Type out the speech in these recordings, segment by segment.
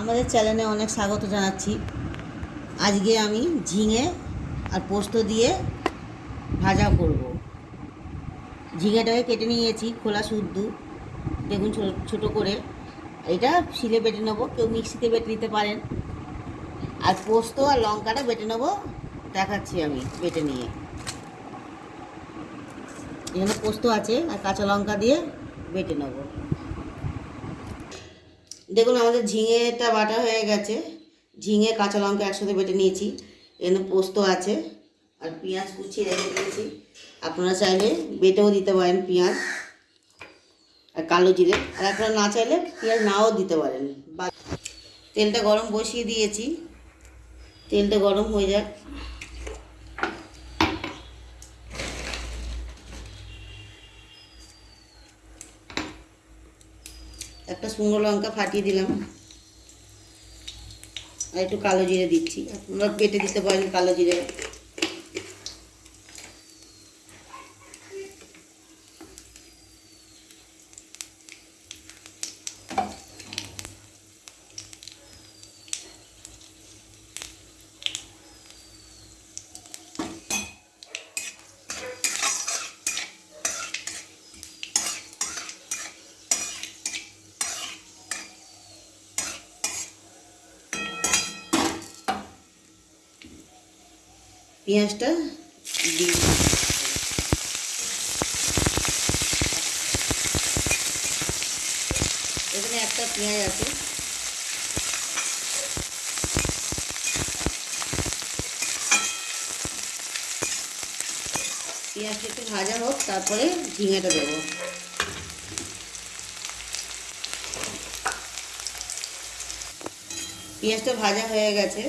আমাদের চ্যানেলে অনেক স্বাগত জানাচ্ছি। আজকে আমি ঝিঙে আর পোস্ত দিয়ে ভাজা করব। ঝিঙেটাকে কেটে নিয়েছি, খোলা শুদ্ধ। দেখুন ছোটো ছোটো করে। এটা শিলে বেটে নেব, কেউ মিক্সিতে বেটে নিতে পারেন। আর পোস্ত আর লঙ্কাটা বেটে নেব, দেখাচ্ছি আমি বেটে নিয়ে। এখানে পোস্ত আছে আর কাঁচা লঙ্কা দিয়ে বেটে নেব। দেখুন, আমাদের ঝিঙেটা বাটা হয়ে গেছে। ঝিঙে, কাঁচা লঙ্কা একসাথে বেটে নিয়েছি। এখানে পোস্ত আছে আর পেঁয়াজ কুচিয়ে রেখে দিয়েছি। আপনারা চাইলে বেটেও দিতে পারেন পেঁয়াজ আর কালো জিরে। আর আপনারা না চাইলে পেঁয়াজ নাও দিতে পারেন। তেলটা গরম বসিয়ে দিয়েছি। তেলটা গরম হয়ে যাক। একটা শুকনো লঙ্কা ফাটিয়ে দিলাম। আর একটু কালো জিরে দিচ্ছি। আপনারা পেটে দিতে পারেন কালো জিরে। পেঁয়াজটা দিই এখানে একটা পেঁয়াজ আছে। পেঁয়াজটা একটু ভাজা হোক, তারপরে ঝিঙেটা দেবো। পেঁয়াজটা ভাজা হয়ে গেছে।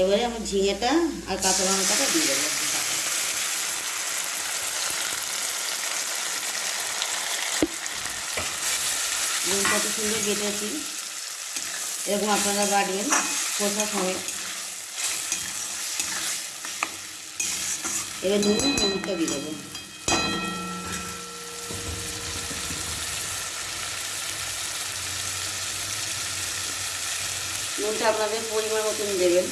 এবারে আমার ঝিঙেটা আর কাঁচা লঙ্কাটা দিয়ে দেবো নুন কত সুন্দর কেটেছি এরকম আপনারা বাটবেন খোসা সময় এবার নুন হলুদটা দিয়ে দেবো। নুনটা আপনাদের পরিমাণ মতন দেবেন।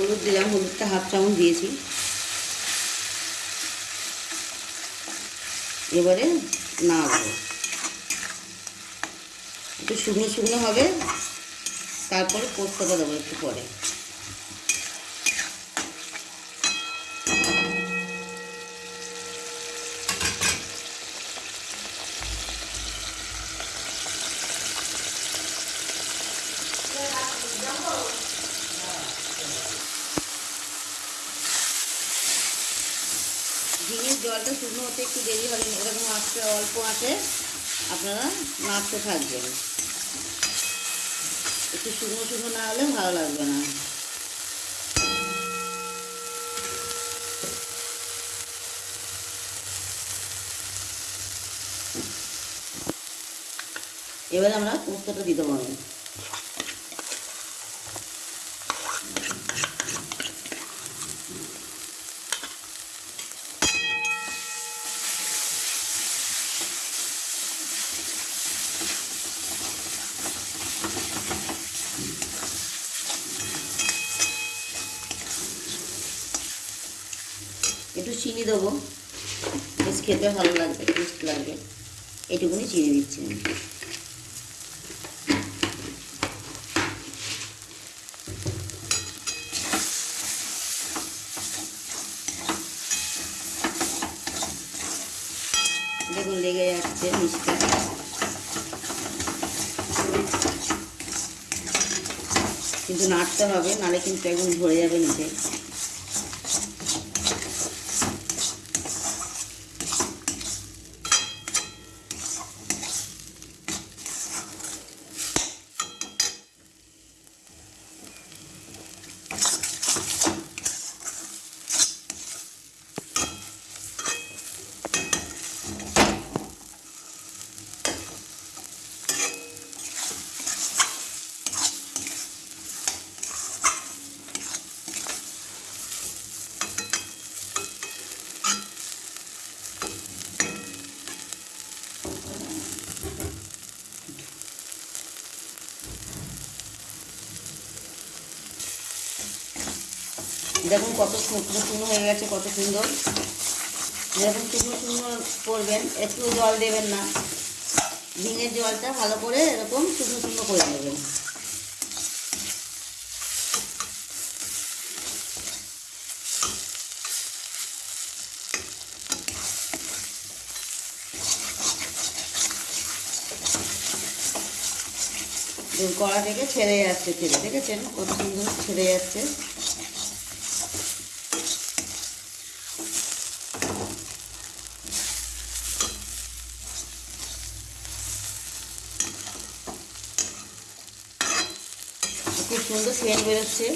হলুদ দিলাম, হলুদটা হাফ চামচ দিয়েছি। এবারে নাড়বো। একটু শুকনো শুকনো হবে, তারপরে পোস্তটা দেবো একটু পরে। জলটা শুকনো হতে একটু দেরি হবে এরকম আঁচটা অল্প আঁচে আপনারা নাড়তে থাকবেন। একটু শুকনো শুকনো না হলে ভালো লাগবে না। এবারে আমরা পোস্তটা দিতে পারব চিনি দেবো। বেশ খেতে ভালো লাগবে টেস্ট লাগবে। এটুকুনি চিনি দিচ্ছি। দেখুন, লেগে যাচ্ছে মিষ্টি। কিন্তু নাড়তে হবে নাড়ে কিন্তু একদম ধরে যাবে নিচে। দেখুন কত শুকনো শুকনো হয়ে গেছে, কত সুন্দর। এরকম শুকনো শুকনো করবেন, একটু জল দেবেন না। ঝিঙের জলটা ভালো করে এরকম শুকনো শুকনো করে নেবেন। কড়া থেকে ছেড়ে যাচ্ছে তেলে, দেখেছেন? কত সুন্দর ছেড়ে যাচ্ছে খুব সুন্দর সেন্ট বেরোচ্ছে।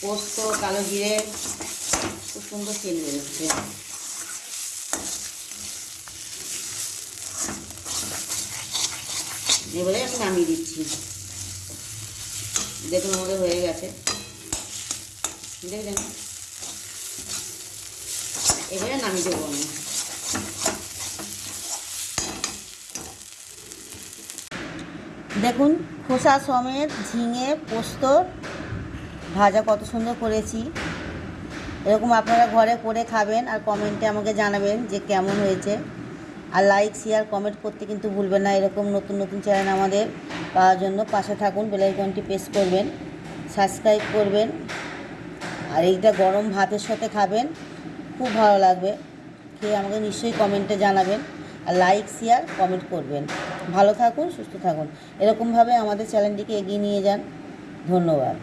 পোস্ত, কালো জিরে, খুব সুন্দর সেন্ট বেরোচ্ছে। এবারে আমি নামিয়ে দিচ্ছি। দেখুন আমাদের হয়ে গেছে। দেখলেন? এবারে নামিয়ে দেবো আমি। দেখুন, খোসা সমেত ঝিঙে, পোস্ত, ভাজা কত সুন্দর করেছি। এরকম আপনারা ঘরে করে খাবেন আর কমেন্টে আমাকে জানাবেন যে কেমন হয়েছে। আর লাইক শেয়ার কমেন্ট করতে কিন্তু ভুলবেন না। এরকম নতুন নতুন চ্যানেল আমাদের পাওয়ার জন্য পাশে থাকুন বেলাইকনটি প্রেস করবেন সাবস্ক্রাইব করবেন। আর এইটা গরম ভাতের সাথে খাবেন, খুব ভালো লাগবে। খেয়ে আমাকে নিশ্চয়ই কমেন্টে জানাবেন। লাইক শেয়ার কমেন্ট করবেন। ভালো থাকুন, সুস্থ থাকুন। এরকমভাবে আমাদের চ্যানেলটিকে এগিয়ে নিয়ে যান। ধন্যবাদ।